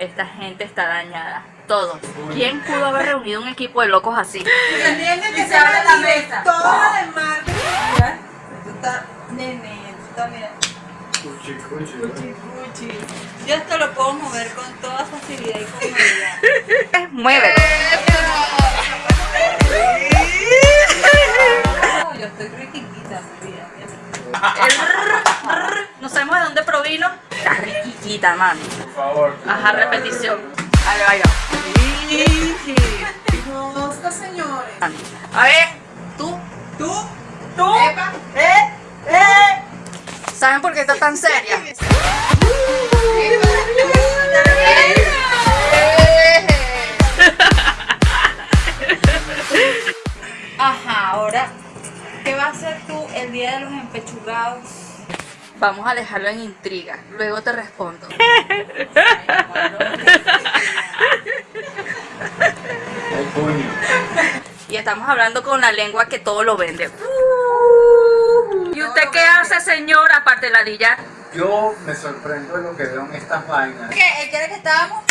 esta gente está dañada. Todos. ¿Quién pudo haber reunido un equipo de locos así? Tendrían que se abre la mesa. Todo de marketing. Mira, tú estás, nene, tú estás, mira. Cuchi, cuchi. Cuchi, cuchi. Yo esto lo puedo mover con toda facilidad y comodidad. Muévelo. No, yo estoy riquiquita, mi vida. No sabemos de dónde provino. Está riquiquita, mami. Favor. Ajá, repetición. Ahí va, ahí va. Señores. A ver, tú, ¿Tú? tú. Epa, eh, eh. ¿Saben por qué está tan seria? Ajá, ahora, ¿qué vas a hacer tú el día de los empechugados? Vamos a dejarlo en intriga. Luego te respondo. El puño. Y estamos hablando con la lengua que todo lo vende. ¿Y usted qué hace, señor, aparte de ladillar? Yo me sorprendo de lo que veo en estas vainas. ¿Qué? ¿El que era que estábamos?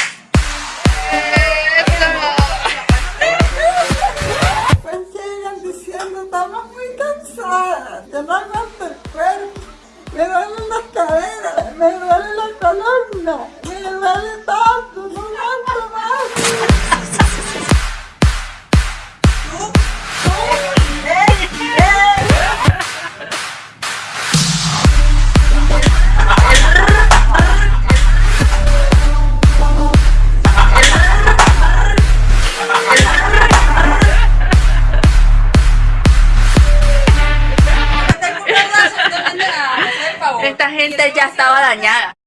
Pues diciendo, estamos muy cansadas, Nina, me duele tanto, no aguanto más. Esta gente ya estaba dañada.